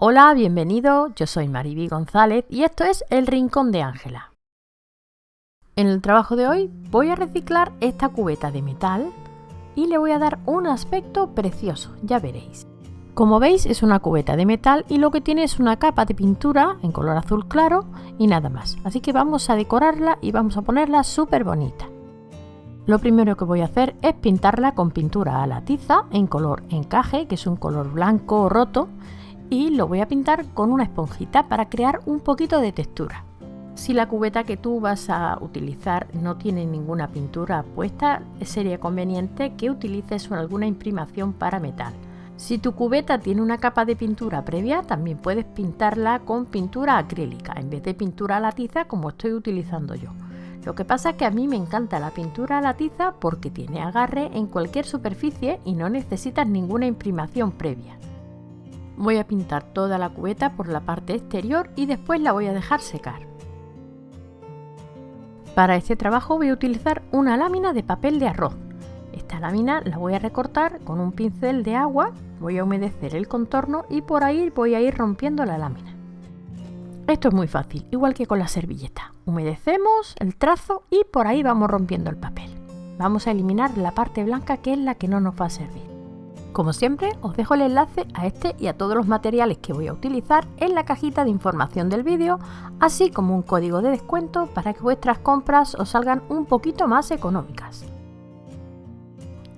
Hola, bienvenido, yo soy Mariby González y esto es El Rincón de Ángela. En el trabajo de hoy voy a reciclar esta cubeta de metal y le voy a dar un aspecto precioso, ya veréis. Como veis es una cubeta de metal y lo que tiene es una capa de pintura en color azul claro y nada más. Así que vamos a decorarla y vamos a ponerla súper bonita. Lo primero que voy a hacer es pintarla con pintura a la tiza en color encaje, que es un color blanco roto, y lo voy a pintar con una esponjita para crear un poquito de textura. Si la cubeta que tú vas a utilizar no tiene ninguna pintura puesta, sería conveniente que utilices alguna imprimación para metal. Si tu cubeta tiene una capa de pintura previa, también puedes pintarla con pintura acrílica en vez de pintura a la tiza como estoy utilizando yo. Lo que pasa es que a mí me encanta la pintura a la tiza porque tiene agarre en cualquier superficie y no necesitas ninguna imprimación previa. Voy a pintar toda la cubeta por la parte exterior y después la voy a dejar secar. Para este trabajo voy a utilizar una lámina de papel de arroz. Esta lámina la voy a recortar con un pincel de agua, voy a humedecer el contorno y por ahí voy a ir rompiendo la lámina. Esto es muy fácil, igual que con la servilleta. Humedecemos el trazo y por ahí vamos rompiendo el papel. Vamos a eliminar la parte blanca que es la que no nos va a servir. Como siempre, os dejo el enlace a este y a todos los materiales que voy a utilizar en la cajita de información del vídeo, así como un código de descuento para que vuestras compras os salgan un poquito más económicas.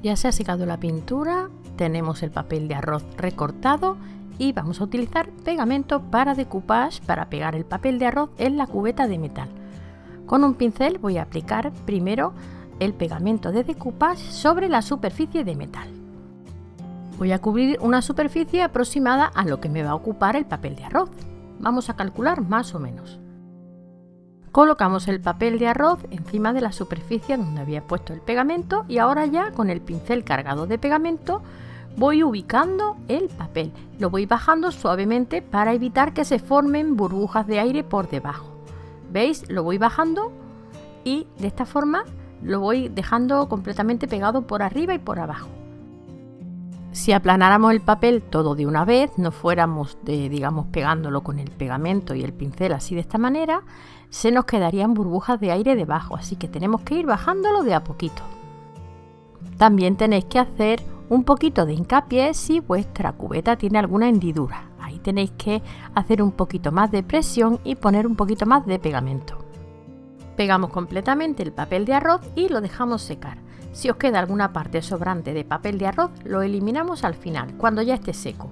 Ya se ha secado la pintura, tenemos el papel de arroz recortado y vamos a utilizar pegamento para decoupage para pegar el papel de arroz en la cubeta de metal. Con un pincel voy a aplicar primero el pegamento de decoupage sobre la superficie de metal. Voy a cubrir una superficie aproximada a lo que me va a ocupar el papel de arroz. Vamos a calcular más o menos. Colocamos el papel de arroz encima de la superficie donde había puesto el pegamento y ahora ya con el pincel cargado de pegamento voy ubicando el papel. Lo voy bajando suavemente para evitar que se formen burbujas de aire por debajo. ¿Veis? Lo voy bajando y de esta forma lo voy dejando completamente pegado por arriba y por abajo. Si aplanáramos el papel todo de una vez, no fuéramos de, digamos, pegándolo con el pegamento y el pincel así de esta manera, se nos quedarían burbujas de aire debajo, así que tenemos que ir bajándolo de a poquito. También tenéis que hacer un poquito de hincapié si vuestra cubeta tiene alguna hendidura. Ahí tenéis que hacer un poquito más de presión y poner un poquito más de pegamento. Pegamos completamente el papel de arroz y lo dejamos secar. Si os queda alguna parte sobrante de papel de arroz, lo eliminamos al final, cuando ya esté seco.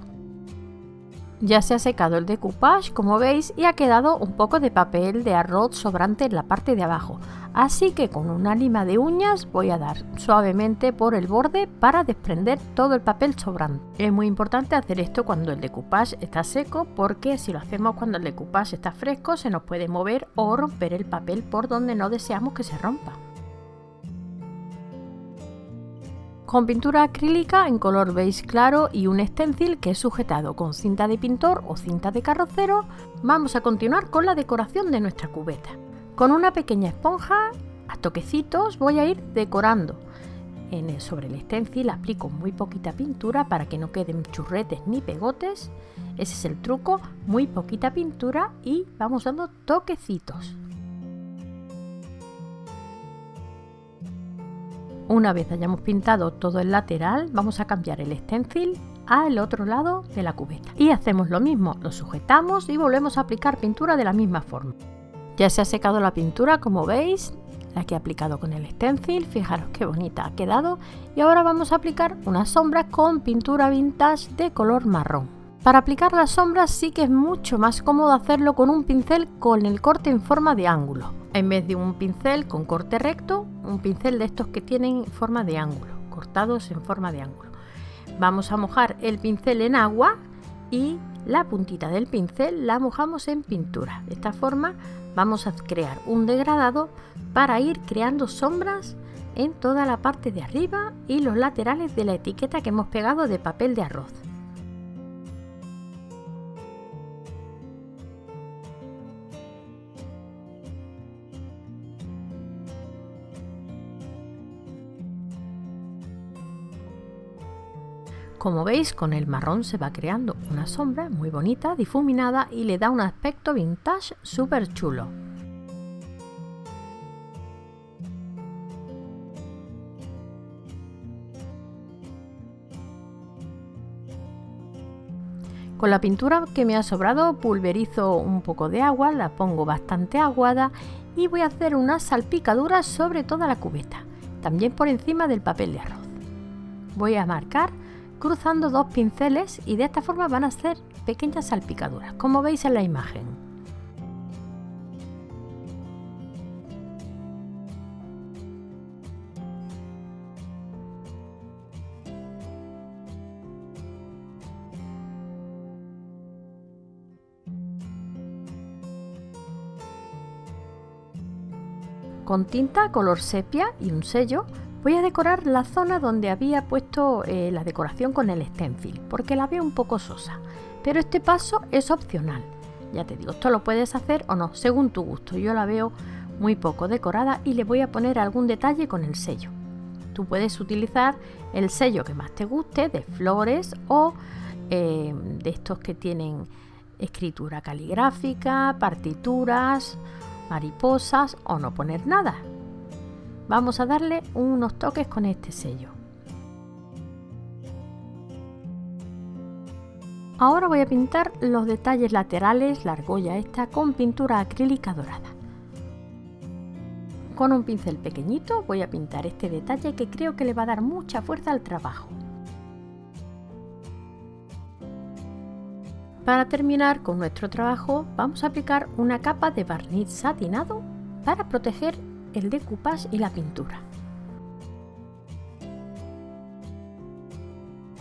Ya se ha secado el decoupage, como veis, y ha quedado un poco de papel de arroz sobrante en la parte de abajo. Así que con una lima de uñas voy a dar suavemente por el borde para desprender todo el papel sobrante. Es muy importante hacer esto cuando el decoupage está seco porque si lo hacemos cuando el decoupage está fresco se nos puede mover o romper el papel por donde no deseamos que se rompa. Con pintura acrílica en color beige claro y un stencil que es sujetado con cinta de pintor o cinta de carrocero, vamos a continuar con la decoración de nuestra cubeta. Con una pequeña esponja, a toquecitos, voy a ir decorando. En el, sobre el stencil aplico muy poquita pintura para que no queden churretes ni pegotes. Ese es el truco, muy poquita pintura y vamos dando toquecitos. Una vez hayamos pintado todo el lateral, vamos a cambiar el stencil al otro lado de la cubeta. Y hacemos lo mismo, lo sujetamos y volvemos a aplicar pintura de la misma forma. Ya se ha secado la pintura, como veis, la que he aplicado con el stencil, fijaros qué bonita ha quedado. Y ahora vamos a aplicar unas sombras con pintura vintage de color marrón. Para aplicar las sombras sí que es mucho más cómodo hacerlo con un pincel con el corte en forma de ángulo. En vez de un pincel con corte recto, un pincel de estos que tienen forma de ángulo, cortados en forma de ángulo. Vamos a mojar el pincel en agua y la puntita del pincel la mojamos en pintura. De esta forma vamos a crear un degradado para ir creando sombras en toda la parte de arriba y los laterales de la etiqueta que hemos pegado de papel de arroz. Como veis con el marrón se va creando una sombra muy bonita, difuminada y le da un aspecto vintage súper chulo. Con la pintura que me ha sobrado pulverizo un poco de agua, la pongo bastante aguada y voy a hacer una salpicadura sobre toda la cubeta, también por encima del papel de arroz. Voy a marcar cruzando dos pinceles y de esta forma van a ser pequeñas salpicaduras, como veis en la imagen. Con tinta color sepia y un sello voy a decorar la zona donde había puesto eh, la decoración con el stencil, porque la veo un poco sosa. Pero este paso es opcional. Ya te digo, esto lo puedes hacer o no, según tu gusto. Yo la veo muy poco decorada y le voy a poner algún detalle con el sello. Tú puedes utilizar el sello que más te guste, de flores o eh, de estos que tienen escritura caligráfica, partituras mariposas o no poner nada. Vamos a darle unos toques con este sello. Ahora voy a pintar los detalles laterales, la argolla esta, con pintura acrílica dorada. Con un pincel pequeñito voy a pintar este detalle que creo que le va a dar mucha fuerza al trabajo. Para terminar con nuestro trabajo vamos a aplicar una capa de barniz satinado para proteger el decoupage y la pintura.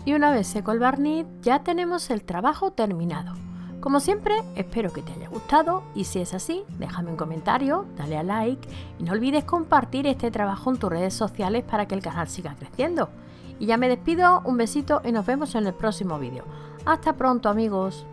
Y una vez seco el barniz ya tenemos el trabajo terminado. Como siempre, espero que te haya gustado y si es así, déjame un comentario, dale a like y no olvides compartir este trabajo en tus redes sociales para que el canal siga creciendo. Y ya me despido, un besito y nos vemos en el próximo vídeo. Hasta pronto amigos.